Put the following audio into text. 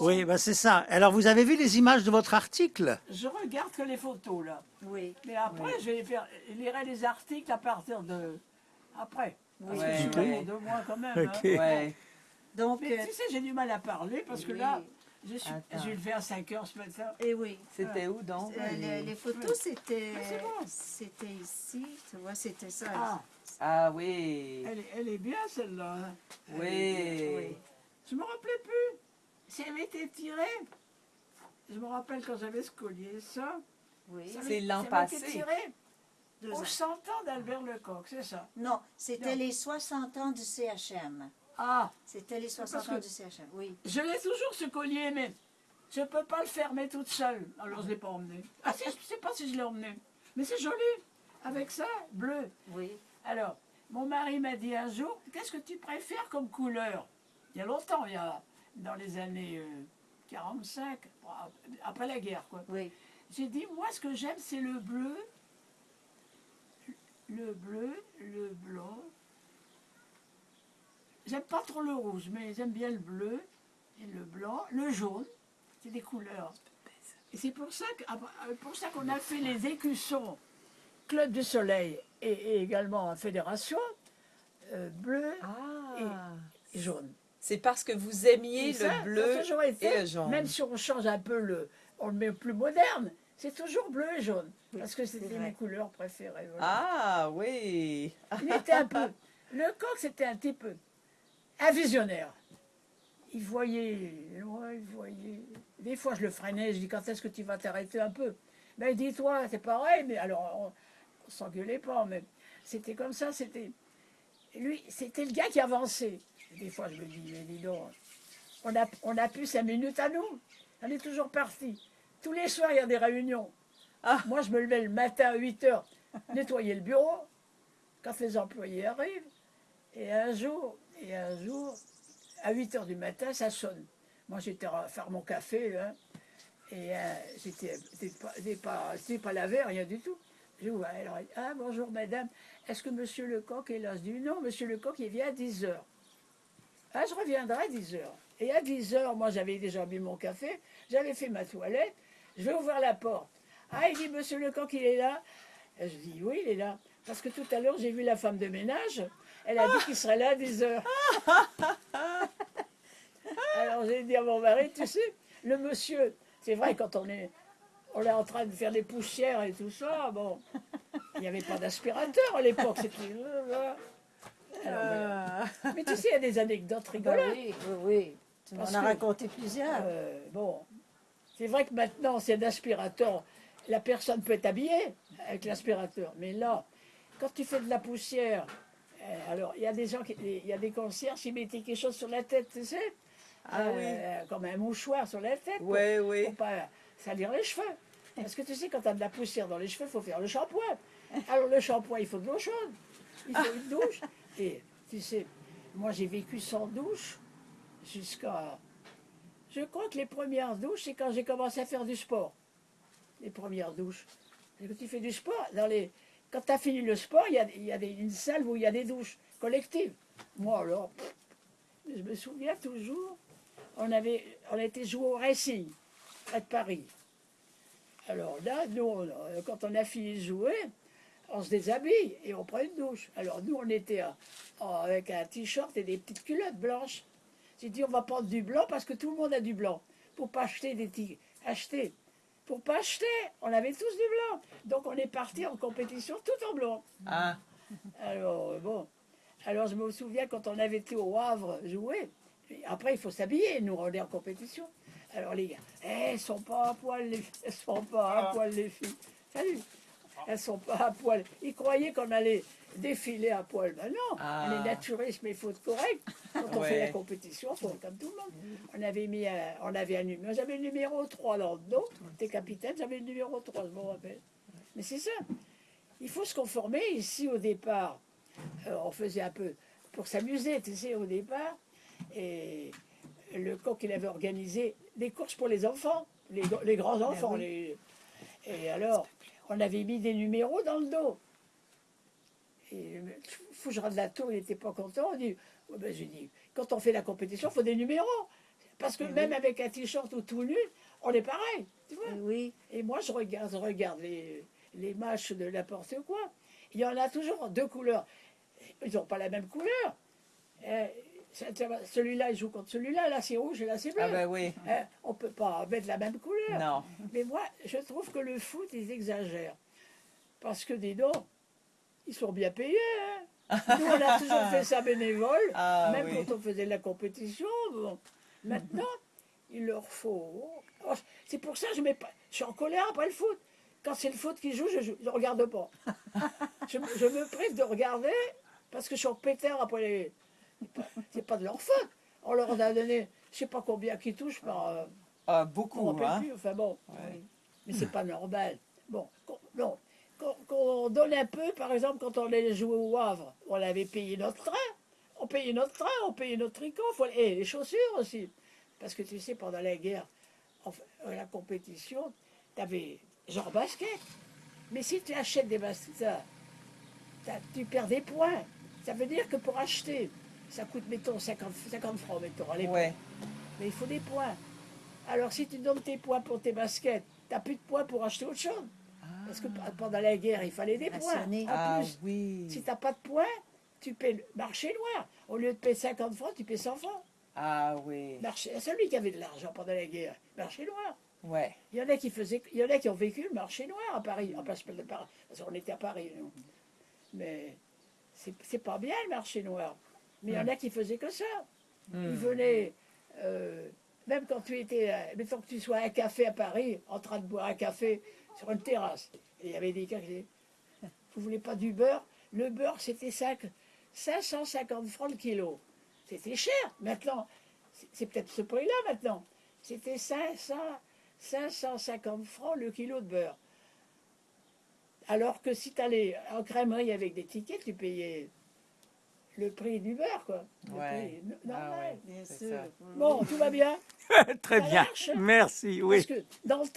Oui, bah c'est ça. Alors, vous avez vu les images de votre article? Je regarde que les photos, là. Oui. Mais après, je vais faire, je lirai les articles à partir de... Après. Parce que je suis deux mois quand même. Ok. hein. Ouais. Donc, Mais euh, tu sais, j'ai du mal à parler parce que oui. là, je, suis, Attends. je vais le faire à 5 heures ce matin. eh oui. C'était où donc? Euh, les, les photos, c'était Ah, c'est bon. c'était ici, tu vois, c'était ça. Ah, Ah oui. elle est, elle est bien celle-là. hein. Oui. Oui. Je me rappelais plus. Si elle été tirée, je me rappelle quand j'avais ce collier, ça. Oui, C'est l'an passé. tiré deux aux ans. 100 ans d'Albert Lecoq, c'est ça. Non, c'était les 60 ans du CHM. Ah, C'était les 60 Parce ans du CHM, oui. je l'ai toujours ce collier, mais je ne peux pas le fermer toute seule. Alors je ne l'ai pas emmené. Ah si, je ne sais pas si je l'ai emmené. Mais c'est joli. Avec ça, bleu. Oui. Alors, mon mari m'a dit un jour, qu'est-ce que tu préfères comme couleur? Il y a longtemps, il y a dans les années euh, 45, bon, après la guerre, quoi. Oui. J'ai dit, moi, ce que j'aime, c'est le bleu, le bleu, le blanc. J'aime pas trop le rouge, mais j'aime bien le bleu et le blanc, le jaune. C'est des couleurs. Et c'est pour ça que- euh, pour ça qu'on a fait les écussons, Club du Soleil et, et également Fédération, euh, bleu Ah. et jaune. C'est parce que vous aimiez ça, le bleu toujours été, et le jaune. Même si on change un peu le, on le met plus moderne, c'est toujours bleu et jaune. Parce que c'était mes couleurs préférées. voilà. Ah oui. Il était un peu. Le coq, c'était un type. Un visionnaire. Il voyait loin, il voyait. Des fois, je le freinais, je dis quand est-ce que tu vas t'arrêter un peu? Ben, dis-toi, c'est pareil, mais alors, on, on s'engueulait pas, mais c'était comme ça, c'était. Lui, c'était le gars qui avançait. Des fois, je me dis, mais dis donc, on a, on a plus cinq minutes à nous. On est toujours parti. Tous les soirs, il y a des réunions. Ah. Moi, je me levais le matin à 8 heures, nettoyer le bureau, quand les employés arrivent. Et un jour, et un jour, à 8 heures du matin, ça sonne. Moi, j'étais à faire mon café, hein, et euh, j'étais pas, pas, pas lavé, rien du tout. J'ouvre, alors, elle dit, ah, bonjour madame, est-ce que monsieur Lecoq est là? Je dis, non, monsieur Lecoq, il vient à 10 heures. Ah, je reviendrai à 10 heures. Et à 10 heures, moi, j'avais déjà bu mon café, j'avais fait ma toilette, je vais ouvrir la porte. Ah, il dit, monsieur Lecoq, il est là Et Je dis, oui, il est là. Parce que tout à l'heure, j'ai vu la femme de ménage, elle a dit qu'il serait là à 10 heures. Alors j'ai dit à mon mari, tu sais, le monsieur, c'est vrai, quand on est, on est en train de faire des poussières et tout ça, bon, il n'y avait pas d'aspirateur à l'époque, c'était... Voilà. Mais tu sais, il y a des anecdotes rigolotes. oui, oui, oui. Tu m'en as raconté plusieurs. Euh, bon, c'est vrai que maintenant, c'est un aspirateur. La personne peut être habillée avec l'aspirateur. Mais là, quand tu fais de la poussière, euh, alors il y a des gens, qui, il y a des concierges qui mettaient quelque chose sur la tête, tu sais, Ah Euh, comme un mouchoir sur la tête, pour, Oui, oui. pour pas salir les cheveux. Parce que tu sais, quand tu as de la poussière dans les cheveux, il faut faire le shampoing. Alors le shampoing, il faut de l'eau chaude, il faut une douche. Et tu sais, moi j'ai vécu sans douche jusqu'à... Je crois que les premières douches, c'est quand j'ai commencé à faire du sport. Les premières douches. Quand tu fais du sport, dans les... quand tu as fini le sport, il y a, y une salle où il y a des douches collectives. Moi alors, je me souviens toujours, on, avait, on était joué au Racing, près de Paris. Alors là, nous, quand on a fini de jouer, on se déshabille et on prend une douche. Alors nous, on était en- en- avec un t-shirt et des petites culottes blanches. J'ai dit, on va prendre du blanc parce que tout le monde a du blanc. Pour pas acheter des t acheter. Pour pas acheter, on avait tous du blanc. Donc on est parti en compétition tout en blanc. Ah, Alors, euh, bon. Alors, je me souviens quand on avait été au Havre jouer. Après, il faut s'habiller, nous, on est en compétition. Alors, les gars, eh, elles sont pas à poil, les filles. Elles sont pas à poil, les filles. Salut. Elles sont pas à poil. Ils croyaient qu'on allait défiler à poil. Ben non, Ah. on est naturiste, mais il faut être correct. Quand on fait la compétition, faut être comme tout le monde. On avait mis un, on avait un numéro. J'avais le numéro 3 dans le dos. T'es capitaine, j'avais le numéro 3, je me rappelle. Mais c'est ça. Il faut se conformer. Ici, au départ, euh, on faisait un peu pour s'amuser, tu sais, au départ. Et le coq, il avait organisé des courses pour les enfants, les, les grands-enfants. les- Et alors, on avait mis des numéros dans le dos. Et Fougerat de la Tour, il n'était pas content. On dit, Ouais, ben, j'ai dit, quand on fait la compétition, il faut des numéros. Parce que même avec un t-shirt ou tout nu, on est pareil. Tu vois Oui. Et moi, je regarde, je regarde les, les matchs de n'importe quoi. Il y en a toujours deux couleurs. Ils n'ont pas la même couleur. Euh, celui-là, il joue contre celui-là. Là, c'est rouge et là, c'est bleu. Ah bah oui. Euh, on ne peut pas mettre la même couleur. Non. Mais moi, je trouve que le foot, ils exagèrent. Parce que, dis donc, ils sont bien payés. hein. Nous, on a toujours fait ça bénévole, Ah même oui. quand on faisait de la compétition. bon. Maintenant, il leur faut. Oh, c'est pour ça que je, mets pas... je suis en colère après le foot. Quand c'est le foot qui joue, je ne regarde pas. je, me- je me prive de regarder parce que je suis en pétard après les. C'est pas de leur faute. On leur a donné, je sais pas combien qui touchent par. euh, Ah, beaucoup, hein. plus, enfin bon. Ouais. Mais c'est pas normal. Bon, qu'on- non. Qu'on donne un peu, par exemple, quand on allait jouer au Havre, on avait payé notre train. On payait notre train, on payait notre tricot, faut- et les chaussures aussi. Parce que tu sais, pendant la guerre, enfin, euh, la compétition, tu avais genre basket. Mais si tu achètes des baskets, tu perds des points. Ça veut dire que pour acheter, ça coûte, mettons, 50, 50 francs, mettons, à l'époque. Ouais. Mais il faut des points. Alors si tu donnes tes points pour tes baskets, tu n'as plus de points pour acheter autre chose. Parce que p- pendant la guerre, il fallait des points. En Ah plus, oui. si tu n'as pas de points, tu paies le marché noir. Au lieu de payer 50 francs, tu payes 100 francs. Ah oui. Marché, celui qui avait de l'argent pendant la guerre, marché noir. Ouais. Il y en a qui faisaient, il y en a qui ont vécu le marché noir à Paris. Enfin, je parle de Paris, parce qu'on était à Paris, nous. Mais c'est pas bien le marché noir. Mais il y en a qui faisaient que ça. Ils Hmm. venaient, euh, même quand tu étais, euh, mettons que tu sois à un café à Paris, en train de boire un café sur une terrasse. Et il y avait des gars qui disaient, vous voulez pas du beurre? Le beurre, c'était cinq- 550 francs le kilo. C'était cher. Maintenant, c'est- c'est peut-être ce prix-là maintenant. C'était 500, 550 francs le kilo de beurre. Alors que si tu allais en crèmerie avec des tickets, tu payais le prix du beurre, quoi. Le Ouais. prix no- Ah normal. ouais. Bien C'est sûr. ça. Bon, tout va bien Très Ça bien. marche Merci, oui. Parce que dans le